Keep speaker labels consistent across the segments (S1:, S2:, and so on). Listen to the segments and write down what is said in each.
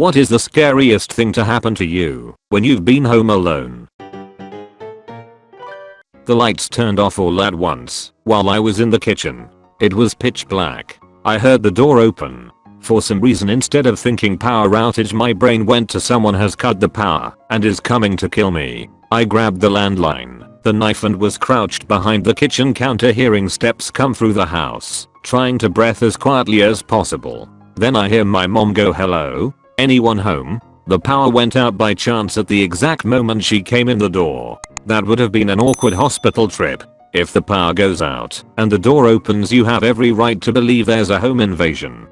S1: What is the scariest thing to happen to you when you've been home alone? The lights turned off all at once while I was in the kitchen. It was pitch black. I heard the door open. For some reason instead of thinking power outage my brain went to someone has cut the power and is coming to kill me. I grabbed the landline, the knife and was crouched behind the kitchen counter hearing steps come through the house, trying to breath as quietly as possible. Then I hear my mom go hello? Anyone home? The power went out by chance at the exact moment she came in the door. That would have been an awkward hospital trip. If the power goes out and the door opens you have every right to believe there's a home invasion.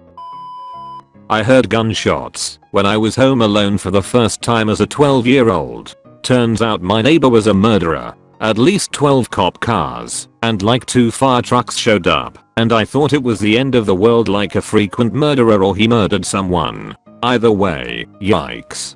S1: I heard gunshots when I was home alone for the first time as a 12 year old. Turns out my neighbor was a murderer. At least 12 cop cars and like 2 fire trucks showed up and I thought it was the end of the world like a frequent murderer or he murdered someone. Either way, yikes.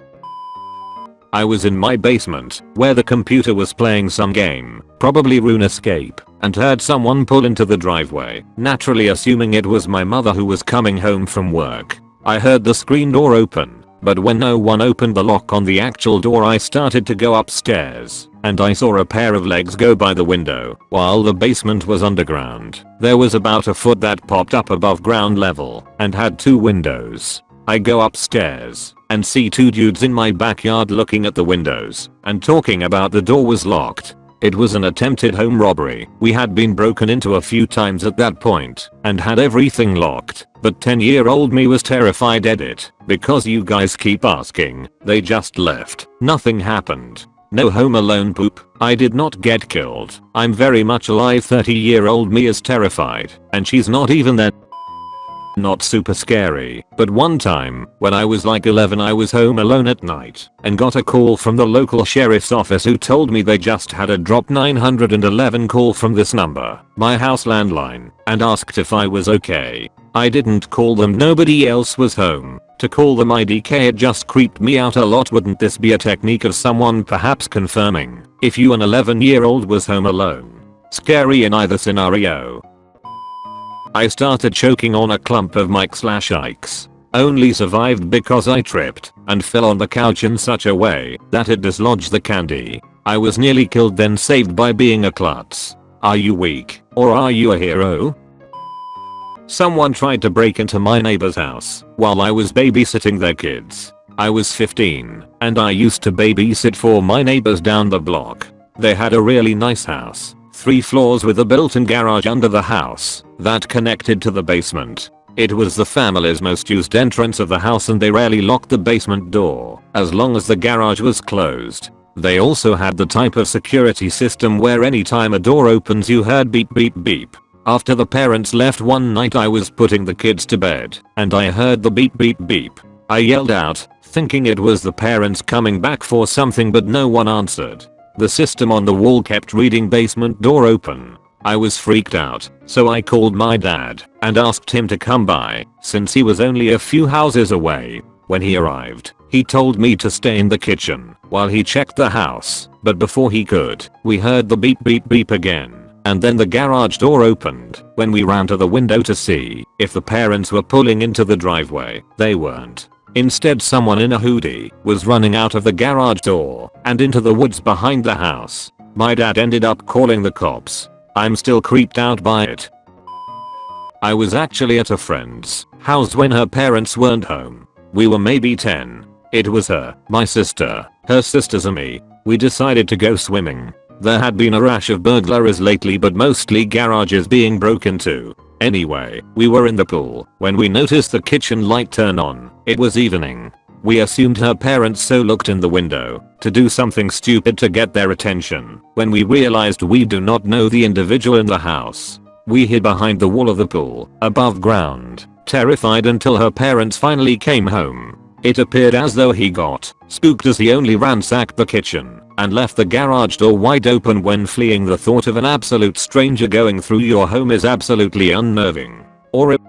S1: I was in my basement, where the computer was playing some game, probably RuneScape, and heard someone pull into the driveway, naturally assuming it was my mother who was coming home from work. I heard the screen door open, but when no one opened the lock on the actual door I started to go upstairs, and I saw a pair of legs go by the window, while the basement was underground. There was about a foot that popped up above ground level, and had two windows. I go upstairs and see two dudes in my backyard looking at the windows and talking about the door was locked. It was an attempted home robbery. We had been broken into a few times at that point and had everything locked. But 10 year old me was terrified edit because you guys keep asking. They just left. Nothing happened. No home alone poop. I did not get killed. I'm very much alive 30 year old me is terrified and she's not even there. Not super scary, but one time, when I was like 11 I was home alone at night and got a call from the local sheriff's office who told me they just had a drop 911 call from this number, my house landline, and asked if I was okay. I didn't call them nobody else was home. To call them IDK it just creeped me out a lot wouldn't this be a technique of someone perhaps confirming if you an 11 year old was home alone? Scary in either scenario. I started choking on a clump of Mike slash Ike's. Only survived because I tripped and fell on the couch in such a way that it dislodged the candy. I was nearly killed then saved by being a klutz. Are you weak or are you a hero? Someone tried to break into my neighbor's house while I was babysitting their kids. I was 15 and I used to babysit for my neighbors down the block. They had a really nice house 3 floors with a built-in garage under the house that connected to the basement. It was the family's most used entrance of the house and they rarely locked the basement door as long as the garage was closed. They also had the type of security system where anytime a door opens you heard beep beep beep. After the parents left one night I was putting the kids to bed and I heard the beep beep beep. I yelled out, thinking it was the parents coming back for something but no one answered. The system on the wall kept reading basement door open. I was freaked out, so I called my dad and asked him to come by since he was only a few houses away. When he arrived, he told me to stay in the kitchen while he checked the house, but before he could, we heard the beep beep beep again. And then the garage door opened when we ran to the window to see if the parents were pulling into the driveway. They weren't. Instead someone in a hoodie was running out of the garage door and into the woods behind the house. My dad ended up calling the cops. I'm still creeped out by it. I was actually at a friend's house when her parents weren't home. We were maybe 10. It was her, my sister, her sisters and me. We decided to go swimming. There had been a rash of burglaries lately but mostly garages being broken into. Anyway, we were in the pool when we noticed the kitchen light turn on. It was evening. We assumed her parents so looked in the window to do something stupid to get their attention when we realized we do not know the individual in the house. We hid behind the wall of the pool, above ground, terrified until her parents finally came home. It appeared as though he got spooked as he only ransacked the kitchen and left the garage door wide open when fleeing the thought of an absolute stranger going through your home is absolutely unnerving. Or it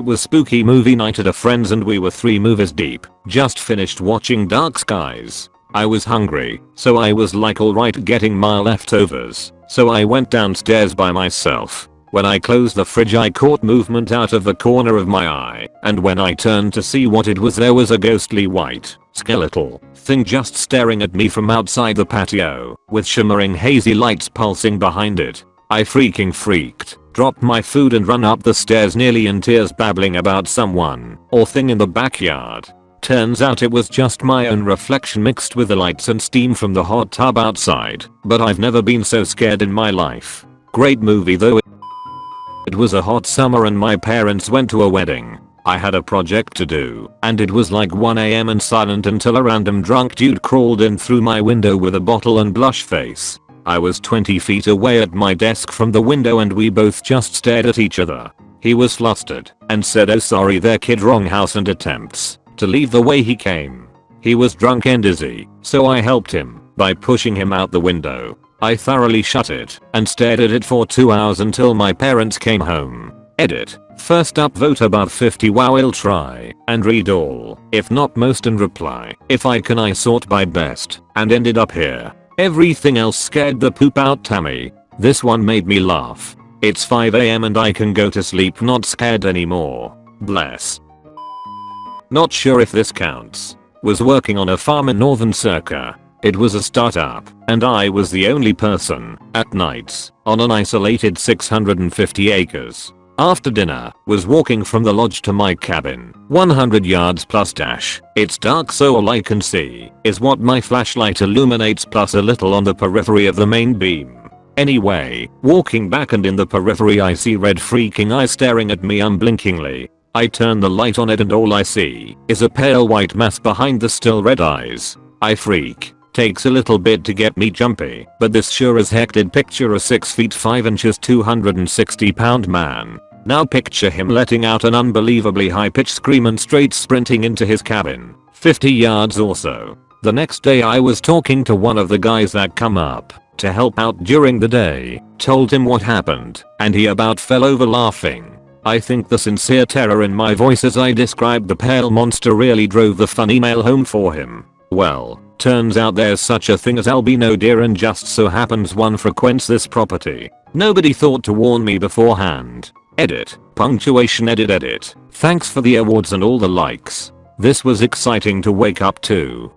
S1: was spooky movie night at a friend's and we were 3 movies deep, just finished watching Dark Skies. I was hungry, so I was like alright getting my leftovers, so I went downstairs by myself. When I closed the fridge I caught movement out of the corner of my eye, and when I turned to see what it was there was a ghostly white, skeletal, thing just staring at me from outside the patio, with shimmering hazy lights pulsing behind it. I freaking freaked, dropped my food and run up the stairs nearly in tears babbling about someone or thing in the backyard. Turns out it was just my own reflection mixed with the lights and steam from the hot tub outside, but I've never been so scared in my life. Great movie though. It was a hot summer and my parents went to a wedding. I had a project to do, and it was like 1am and silent until a random drunk dude crawled in through my window with a bottle and blush face. I was 20 feet away at my desk from the window and we both just stared at each other. He was flustered and said oh sorry there kid wrong house and attempts to leave the way he came. He was drunk and dizzy, so I helped him by pushing him out the window. I thoroughly shut it and stared at it for 2 hours until my parents came home. Edit. First up vote above 50 wow I'll try and read all, if not most and reply, if I can I sort by best, and ended up here. Everything else scared the poop out Tammy. This one made me laugh. It's 5am and I can go to sleep not scared anymore. Bless. Not sure if this counts. Was working on a farm in northern Circa. It was a startup, and I was the only person, at nights, on an isolated 650 acres. After dinner, was walking from the lodge to my cabin, 100 yards plus dash. It's dark so all I can see is what my flashlight illuminates plus a little on the periphery of the main beam. Anyway, walking back and in the periphery I see red freaking eyes staring at me unblinkingly. I turn the light on it and all I see is a pale white mass behind the still red eyes. I freak. Takes a little bit to get me jumpy, but this sure as heck did picture a 6 feet 5 inches 260 pound man now picture him letting out an unbelievably high pitched scream and straight sprinting into his cabin, 50 yards or so. The next day I was talking to one of the guys that come up to help out during the day, told him what happened, and he about fell over laughing. I think the sincere terror in my voice as I described the pale monster really drove the funny mail home for him. Well, turns out there's such a thing as albino deer and just so happens one frequents this property. Nobody thought to warn me beforehand. Edit. Punctuation edit edit. Thanks for the awards and all the likes. This was exciting to wake up to.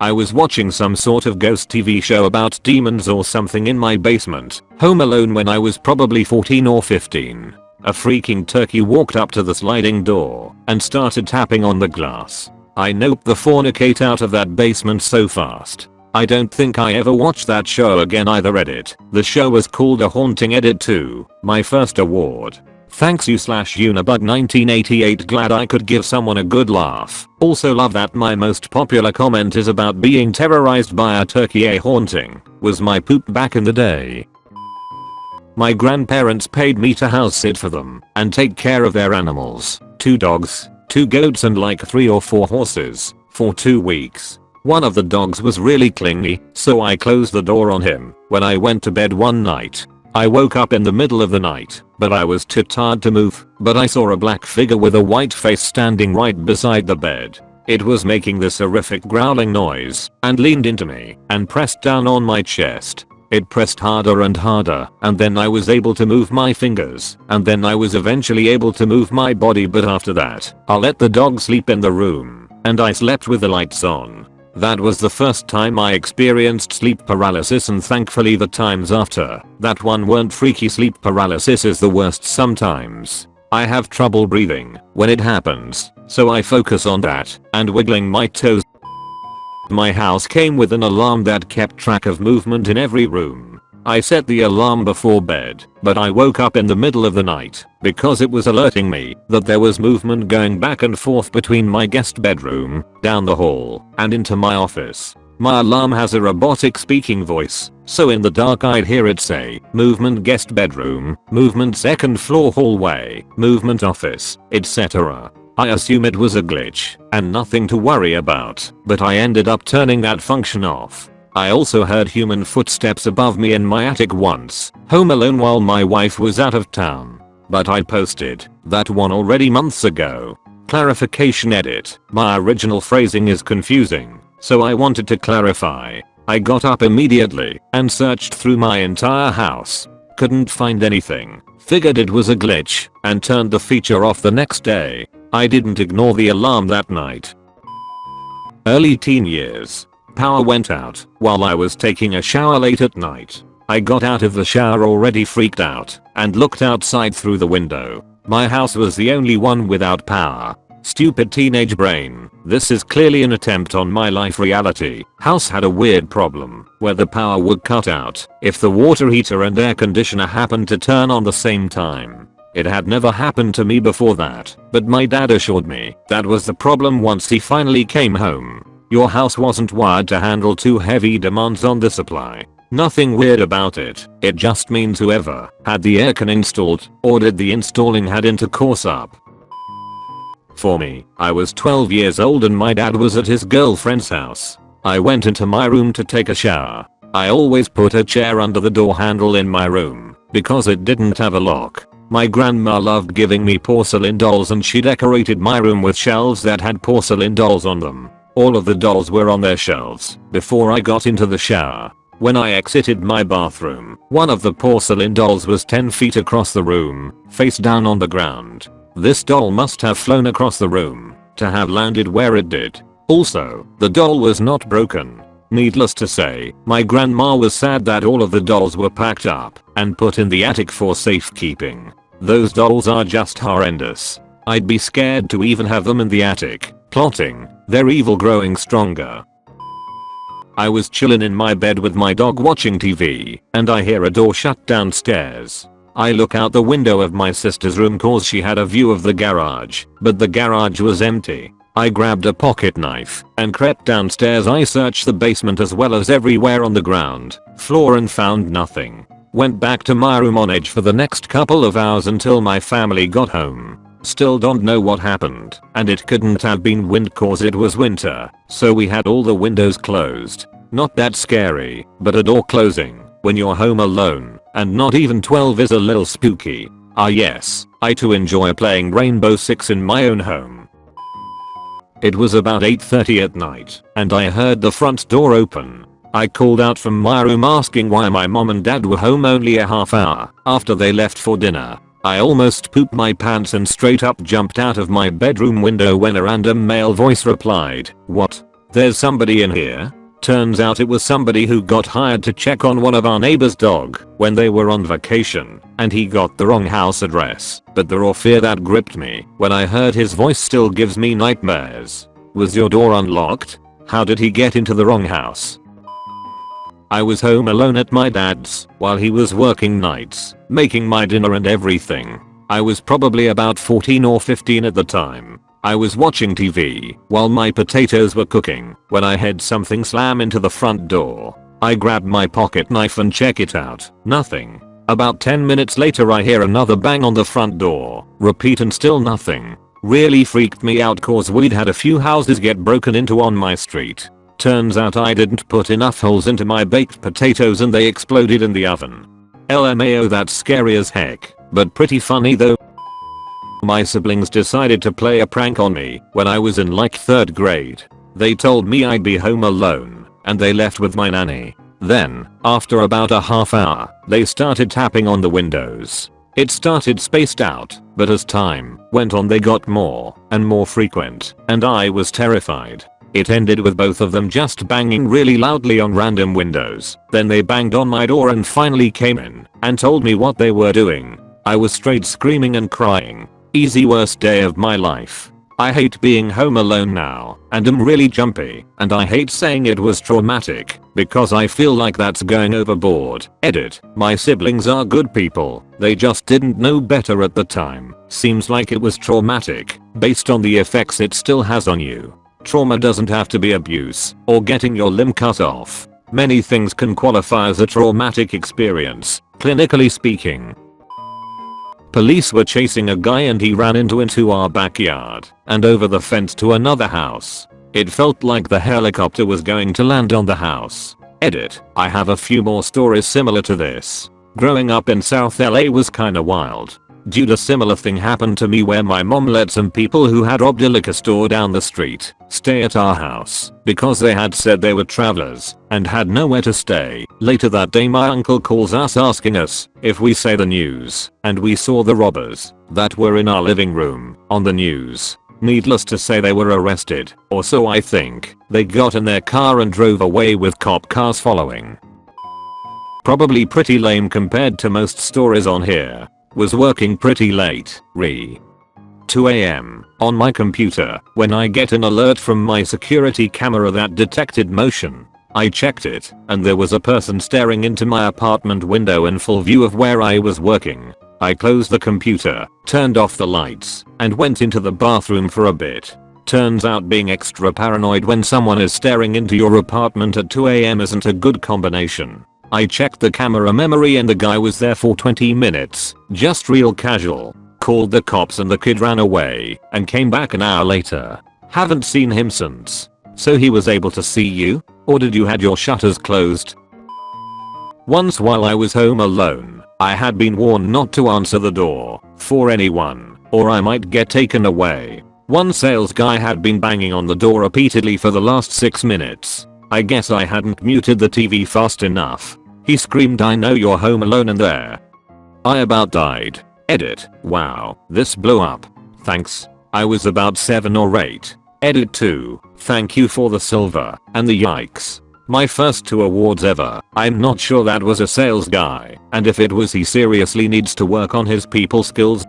S1: I was watching some sort of ghost TV show about demons or something in my basement, home alone when I was probably 14 or 15. A freaking turkey walked up to the sliding door and started tapping on the glass. I noped the fornicate out of that basement so fast. I don't think I ever watched that show again either edit. The show was called A Haunting Edit 2, my first award. Thanks you slash Unibug 1988 glad I could give someone a good laugh. Also love that my most popular comment is about being terrorized by a turkey a haunting. Was my poop back in the day. My grandparents paid me to house sit for them and take care of their animals. Two dogs, two goats and like 3 or 4 horses for 2 weeks. One of the dogs was really clingy, so I closed the door on him when I went to bed one night. I woke up in the middle of the night, but I was too tired to move, but I saw a black figure with a white face standing right beside the bed. It was making this horrific growling noise and leaned into me and pressed down on my chest. It pressed harder and harder and then I was able to move my fingers and then I was eventually able to move my body but after that I let the dog sleep in the room and I slept with the lights on. That was the first time I experienced sleep paralysis and thankfully the times after that one weren't freaky sleep paralysis is the worst sometimes. I have trouble breathing when it happens, so I focus on that and wiggling my toes. My house came with an alarm that kept track of movement in every room I set the alarm before bed, but I woke up in the middle of the night because it was alerting me that there was movement going back and forth between my guest bedroom, down the hall, and into my office. My alarm has a robotic speaking voice, so in the dark I'd hear it say, movement guest bedroom, movement second floor hallway, movement office, etc. I assume it was a glitch and nothing to worry about, but I ended up turning that function off I also heard human footsteps above me in my attic once, home alone while my wife was out of town. But I posted that one already months ago. Clarification edit. My original phrasing is confusing, so I wanted to clarify. I got up immediately and searched through my entire house. couldn't find anything, figured it was a glitch, and turned the feature off the next day. I didn't ignore the alarm that night. Early teen years. Power went out while I was taking a shower late at night. I got out of the shower already freaked out and looked outside through the window. My house was the only one without power. Stupid teenage brain. This is clearly an attempt on my life reality. House had a weird problem where the power would cut out if the water heater and air conditioner happened to turn on the same time. It had never happened to me before that, but my dad assured me that was the problem once he finally came home. Your house wasn't wired to handle too heavy demands on the supply. Nothing weird about it, it just means whoever had the aircon installed ordered the installing had intercourse up. For me, I was 12 years old and my dad was at his girlfriend's house. I went into my room to take a shower. I always put a chair under the door handle in my room because it didn't have a lock. My grandma loved giving me porcelain dolls and she decorated my room with shelves that had porcelain dolls on them. All of the dolls were on their shelves before I got into the shower. When I exited my bathroom, one of the porcelain dolls was 10 feet across the room, face down on the ground. This doll must have flown across the room to have landed where it did. Also, the doll was not broken. Needless to say, my grandma was sad that all of the dolls were packed up and put in the attic for safekeeping. Those dolls are just horrendous. I'd be scared to even have them in the attic, plotting, their evil growing stronger. I was chillin' in my bed with my dog watching TV, and I hear a door shut downstairs. I look out the window of my sister's room cause she had a view of the garage, but the garage was empty. I grabbed a pocket knife and crept downstairs I searched the basement as well as everywhere on the ground, floor and found nothing. Went back to my room on edge for the next couple of hours until my family got home. Still don't know what happened, and it couldn't have been wind cause it was winter, so we had all the windows closed. Not that scary, but a door closing when you're home alone and not even 12 is a little spooky. Ah yes, I too enjoy playing Rainbow Six in my own home. It was about 8.30 at night, and I heard the front door open. I called out from my room asking why my mom and dad were home only a half hour after they left for dinner. I almost pooped my pants and straight up jumped out of my bedroom window when a random male voice replied, what? There's somebody in here? Turns out it was somebody who got hired to check on one of our neighbor's dog when they were on vacation and he got the wrong house address. But the raw fear that gripped me when I heard his voice still gives me nightmares. Was your door unlocked? How did he get into the wrong house? I was home alone at my dad's while he was working nights, making my dinner and everything. I was probably about 14 or 15 at the time. I was watching TV while my potatoes were cooking when I heard something slam into the front door. I grabbed my pocket knife and check it out. Nothing. About 10 minutes later I hear another bang on the front door. Repeat and still nothing. Really freaked me out cause we'd had a few houses get broken into on my street. Turns out I didn't put enough holes into my baked potatoes and they exploded in the oven. LMAO that's scary as heck, but pretty funny though. My siblings decided to play a prank on me when I was in like 3rd grade. They told me I'd be home alone and they left with my nanny. Then, after about a half hour, they started tapping on the windows. It started spaced out, but as time went on they got more and more frequent, and I was terrified. It ended with both of them just banging really loudly on random windows. Then they banged on my door and finally came in and told me what they were doing. I was straight screaming and crying. Easy worst day of my life. I hate being home alone now and am really jumpy and I hate saying it was traumatic because I feel like that's going overboard. Edit. My siblings are good people. They just didn't know better at the time. Seems like it was traumatic based on the effects it still has on you. Trauma doesn't have to be abuse or getting your limb cut off. Many things can qualify as a traumatic experience, clinically speaking. Police were chasing a guy and he ran into into our backyard and over the fence to another house. It felt like the helicopter was going to land on the house. Edit. I have a few more stories similar to this. Growing up in South LA was kinda wild. Dude a similar thing happened to me where my mom let some people who had robbed a liquor store down the street stay at our house because they had said they were travelers and had nowhere to stay. Later that day my uncle calls us asking us if we say the news and we saw the robbers that were in our living room on the news. Needless to say they were arrested, or so I think. They got in their car and drove away with cop cars following. Probably pretty lame compared to most stories on here. Was working pretty late, re. 2am, on my computer, when I get an alert from my security camera that detected motion. I checked it, and there was a person staring into my apartment window in full view of where I was working. I closed the computer, turned off the lights, and went into the bathroom for a bit. Turns out being extra paranoid when someone is staring into your apartment at 2am isn't a good combination. I checked the camera memory and the guy was there for 20 minutes, just real casual. Called the cops and the kid ran away and came back an hour later. Haven't seen him since. So he was able to see you? Or did you had your shutters closed? Once while I was home alone, I had been warned not to answer the door for anyone or I might get taken away. One sales guy had been banging on the door repeatedly for the last 6 minutes. I guess I hadn't muted the TV fast enough he screamed I know you're home alone and there. I about died. Edit. Wow, this blew up. Thanks. I was about 7 or 8. Edit 2. Thank you for the silver and the yikes. My first two awards ever. I'm not sure that was a sales guy and if it was he seriously needs to work on his people skills.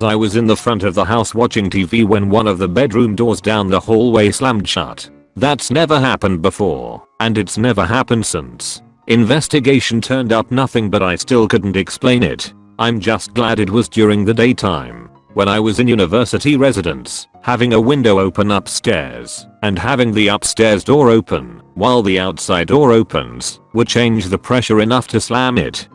S1: I was in the front of the house watching TV when one of the bedroom doors down the hallway slammed shut. That's never happened before and it's never happened since. Investigation turned up nothing but I still couldn't explain it. I'm just glad it was during the daytime. When I was in university residence, having a window open upstairs and having the upstairs door open while the outside door opens would change the pressure enough to slam it.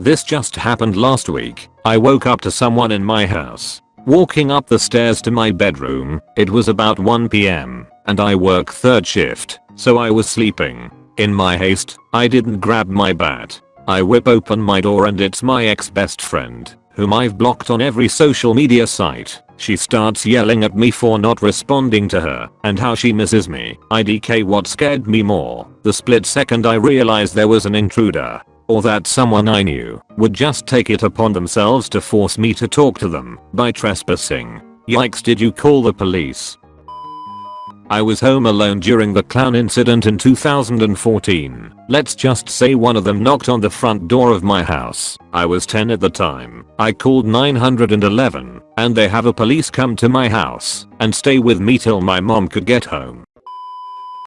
S1: This just happened last week. I woke up to someone in my house. Walking up the stairs to my bedroom, it was about 1pm and I work third shift, so I was sleeping. In my haste, I didn't grab my bat. I whip open my door and it's my ex best friend, whom I've blocked on every social media site. She starts yelling at me for not responding to her and how she misses me. IDK what scared me more, the split second I realized there was an intruder or that someone I knew would just take it upon themselves to force me to talk to them by trespassing. Yikes did you call the police? I was home alone during the clown incident in 2014. Let's just say one of them knocked on the front door of my house. I was 10 at the time. I called 911 and they have a police come to my house and stay with me till my mom could get home.